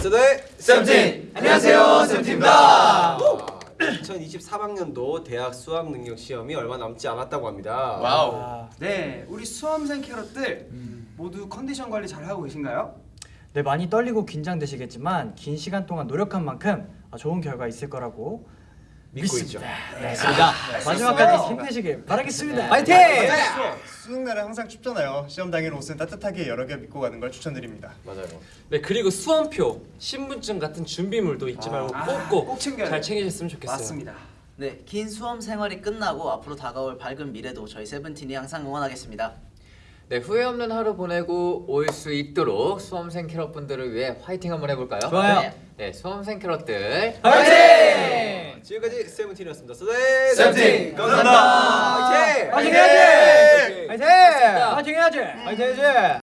메소드의 쌤팀! 안녕하세요, 세븐틴입니다. 2024학년도 대학 수학 능력 시험이 얼마 남지 않았다고 합니다. Wow. 네, 우리 수험생 캐럿들 모두 컨디션 관리 잘 하고 계신가요? 네 많이 떨리고 긴장되시겠지만 긴 시간 동안 노력한 만큼 아, 좋은 결과 있을 거라고 믿고 믿습니다. 있죠. 네, 맞습니다. 마지막까지 힘내시길 바라겠습니다. 파이팅! 수능 날은 항상 춥잖아요. 시험 당일 옷은 따뜻하게 여러 개 입고 가는 걸 추천드립니다. 맞아요. 네 그리고 수험표, 신분증 같은 준비물도 잊지 말고 아, 꼭꼭 꼭 잘. 챙기셨으면 좋겠어요. 맞습니다. 네, 긴 수험 생활이 끝나고 앞으로 다가올 밝은 미래도 저희 세븐틴이 항상 응원하겠습니다. 네, 후회 없는 하루 보내고 올 수 있도록 수험생 캐럿분들을 위해 화이팅 한번 해볼까요? 좋아요. 네, 수험생 캐럿들 화이팅! 지금까지 세븐틴이었습니다. 세븐틴! 감사합니다. 화이팅! 화이팅 해야지! 화이팅! 화이팅 해야지! 화이팅 해야지!